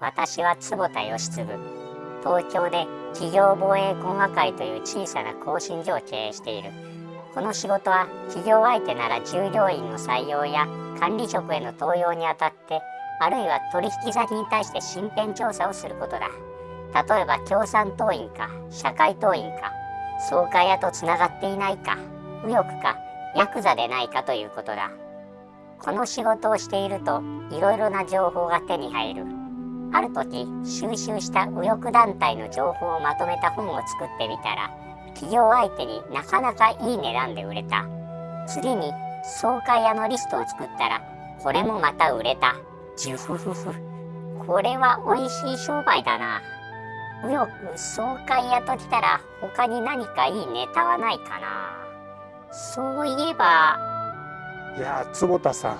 私は坪田義次。東京で企業防衛工学会という小さな更新所を経営している。この仕事は企業相手なら従業員の採用や管理職への登用にあたってあるいは取引先に対して身辺調査をすることだ。例えば共産党員か社会党員か総会屋とつながっていないか右翼かヤクザでないかということだ。この仕事をしているといろいろな情報が手に入る。ある時収集した右翼団体の情報をまとめた本を作ってみたら企業相手になかなかいい値段で売れた。次に総会屋のリストを作ったらこれもまた売れた。ジュフフフ。これは美味しい商売だな。右翼総会屋ときたら他に何かいいネタはないかな。そういえばいや坪田さん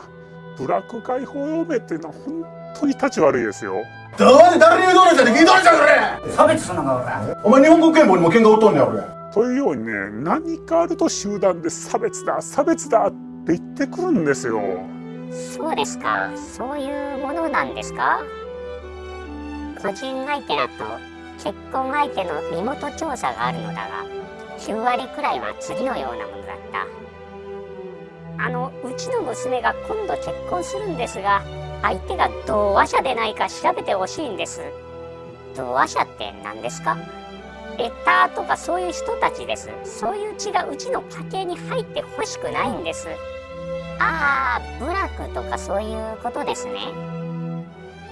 ブラック解放同盟っていうのは本当に立ち悪いですよ。どうで誰に言うとるんじゃね聞いとるじゃんそれ。差別すんのか俺。お前日本国憲法にも喧嘩売っとんねん俺。というようにね何かあると集団で差別だ差別だって言ってくるんですよ。そうですか。そういうものなんですか？個人相手だと結婚相手の身元調査があるのだが9割くらいは次のようなものだった。あのうちの娘が今度結婚するんですが相手が同和者でないか調べてほしいんです。同和者って何ですか？エターとかそういう人たちです。そういう血がうちの家系に入ってほしくないんです。ああブラックとかそういうことですね。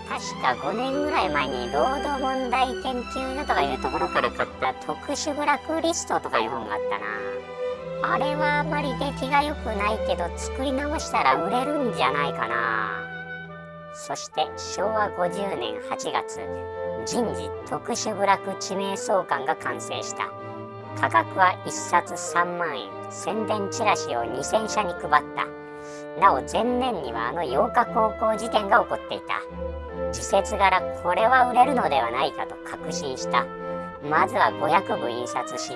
確か5年ぐらい前に労働問題研究所とかいうところから買った特殊ブラックリストとかいう本があったな。あれはあまり出来が良くないけど作り直したら売れるんじゃないかな。そして昭和50年8月人事特殊部落地名相関が完成した。価格は1冊3万円。宣伝チラシを2000社に配った。なお前年にはあの8日高校事件が起こっていた。時節柄これは売れるのではないかと確信した。まずは500部印刷し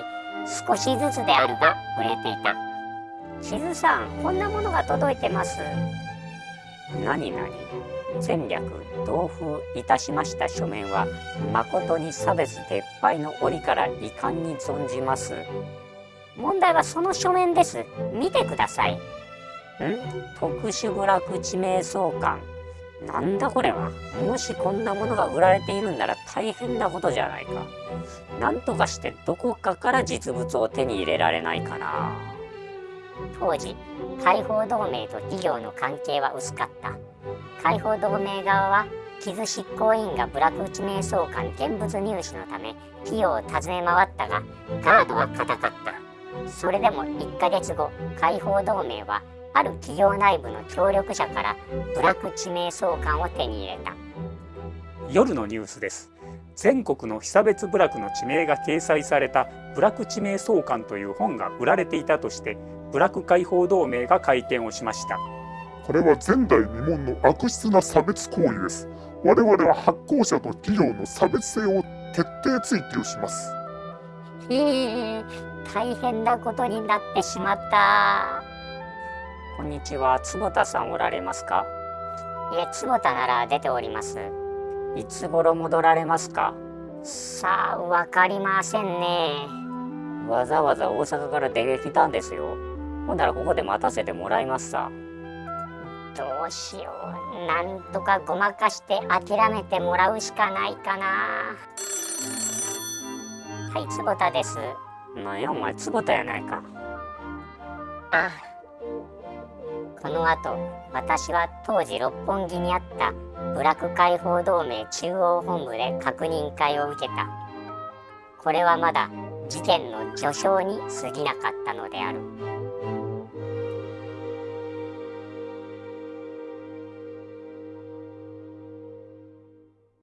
少しずつであるが売れていた。地図さんこんなものが届いてます。何々。戦略同封いたしました書面は誠に差別撤廃の折から遺憾に存じます。問題はその書面です。見てください。ん？特殊部落地名相関なんだこれは。もしこんなものが売られているんなら大変なことじゃないか。なんとかしてどこかから実物を手に入れられないかな。当時解放同盟と企業の関係は薄かった。解放同盟側は傷執行委員が部落地名相関現物入手のため企業を訪ね回ったがガードは固かった。それでも1ヶ月後解放同盟はある企業内部の協力者から部落地名相関を手に入れた。夜のニュースです。全国の被差別部落の地名が掲載された部落地名相関という本が売られていたとして部落解放同盟が会見をしました。これは前代未聞の悪質な差別行為です。我々は発行者と企業の差別性を徹底追求します。へえ大変なことになってしまった。こんにちは。坪田さんおられますか？いえ坪田なら出ております。いつ頃戻られますか？さあわかりませんね。わざわざ大阪から出てきたんですよほんならここで待たせてもらいますさ。どうしよう。なんとかごまかして諦めてもらうしかないかな。はい坪田です。なんやお前坪田やないか。あこの後私は当時六本木にあった部落解放同盟中央本部で確認会を受けた。これはまだ事件の序章に過ぎなかったのである